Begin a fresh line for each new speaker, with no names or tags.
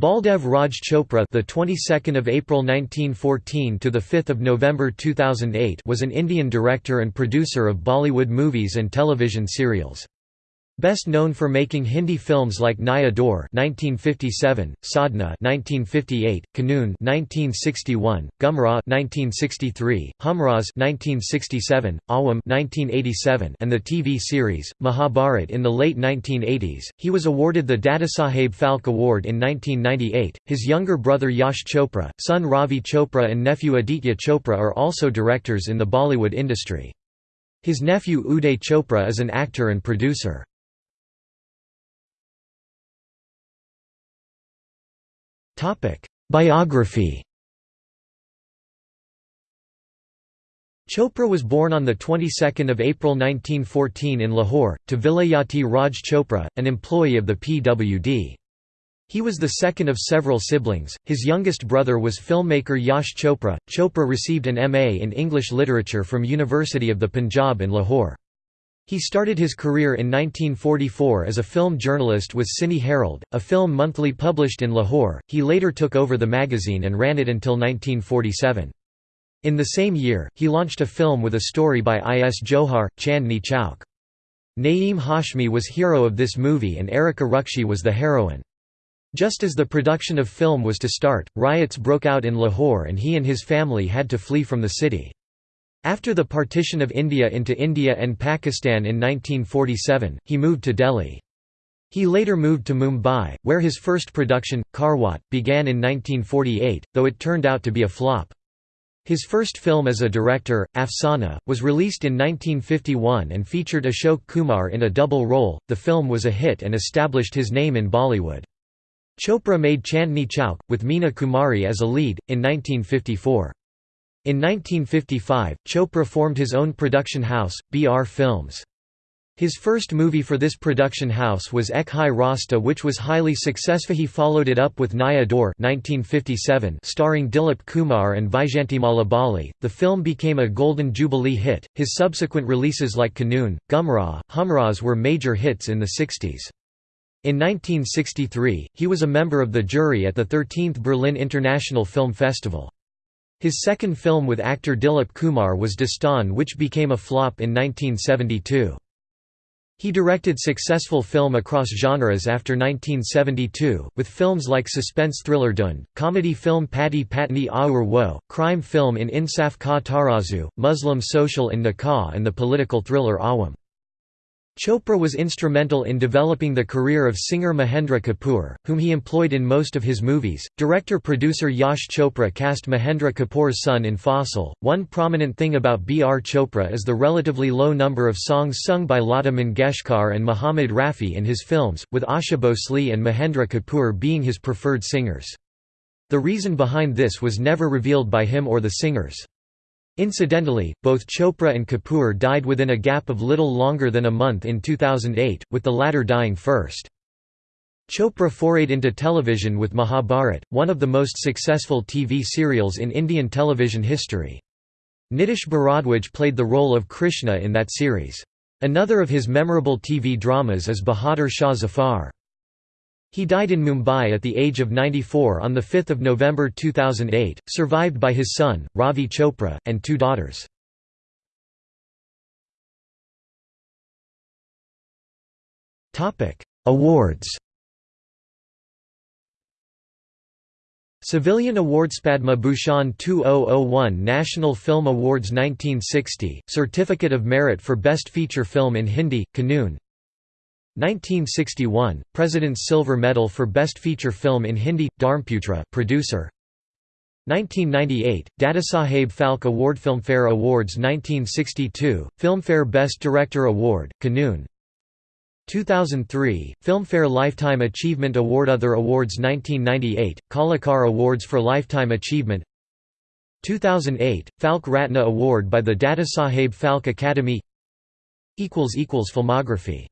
Baldev Raj Chopra, the 22nd of April 1914 to the 5th of November 2008, was an Indian director and producer of Bollywood movies and television serials. Best known for making Hindi films like Naya Daur (1957), Sadhna (1958), Kanoon (1961), Gumrah (1963), Humraaz (1967), Awam (1987), and the TV series Mahabharat in the late 1980s. He was awarded the Dadasaheb Phalke Award in 1998. His younger brother Yash Chopra, son Ravi Chopra, and nephew Aditya Chopra are also directors in the Bollywood industry. His nephew Uday Chopra is an actor and producer. Biography Chopra was born on the 22nd of April 1914 in Lahore to Vilayati Raj Chopra, an employee of the PWD. He was the second of several siblings. His youngest brother was filmmaker Yash Chopra. Chopra received an MA in English literature from University of the Punjab in Lahore. He started his career in 1944 as a film journalist with Cine Herald, a film monthly published in Lahore. He later took over the magazine and ran it until 1947. In the same year, he launched a film with a story by I. S. Johar, Chandni Chowk. Naeem Hashmi was hero of this movie and Erica Rukshi was the heroine. Just as the production of film was to start, riots broke out in Lahore and he and his family had to flee from the city. After the partition of India into India and Pakistan in 1947, he moved to Delhi. He later moved to Mumbai, where his first production, Karwat, began in 1948, though it turned out to be a flop. His first film as a director, Afsana, was released in 1951 and featured Ashok Kumar in a double role. The film was a hit and established his name in Bollywood. Chopra made Chandni Chowk, with Meena Kumari as a lead, in 1954. In 1955, Chopra formed his own production house, BR Films. His first movie for this production house was Ek Hi Rasta which was highly successful he followed it up with Naya 1957 starring Dilip Kumar and Vyjayantimala Bali. The film became a Golden Jubilee hit, his subsequent releases like Kanoon, Gumrah, Humraaz were major hits in the 60s. In 1963, he was a member of the jury at the 13th Berlin International Film Festival. His second film with actor Dilip Kumar was Dastan which became a flop in 1972. He directed successful film across genres after 1972, with films like suspense thriller Dhund, comedy film Pati Patni Aur Wo, crime film in Insaf Ka Tarazu, Muslim social in Nikah and the political thriller Awam. Chopra was instrumental in developing the career of singer Mahendra Kapoor, whom he employed in most of his movies. Director-producer Yash Chopra cast Mahendra Kapoor's son in Faasle. One prominent thing about B.R. Chopra is the relatively low number of songs sung by Lata Mangeshkar and Muhammad Rafi in his films, with Asha Bhosle and Mahendra Kapoor being his preferred singers. The reason behind this was never revealed by him or the singers. Incidentally, both Chopra and Kapoor died within a gap of little longer than a month in 2008, with the latter dying first. Chopra forayed into television with Mahabharat, one of the most successful TV serials in Indian television history. Nitish Bharadwaj played the role of Krishna in that series. Another of his memorable TV dramas is Bahadur Shah Zafar. He died in Mumbai at the age of 94 on 5 November 2008, survived by his son, Ravi Chopra, and two daughters. Awards Civilian Awards Padma Bhushan 2001 National Film Awards 1960 Certificate of Merit for Best Feature Film in Hindi Kanoon 1961 President's Silver Medal for Best Feature Film in Hindi Dharmputra producer. 1998 Dadasaheb Phalke Award Filmfare Awards 1962 Filmfare Best Director Award Kanoon 2003 Filmfare Lifetime Achievement Award Other Awards 1998 Kalakar Awards for Lifetime Achievement. 2008 Phalke Ratna Award by the Dadasaheb Phalke Academy. Filmography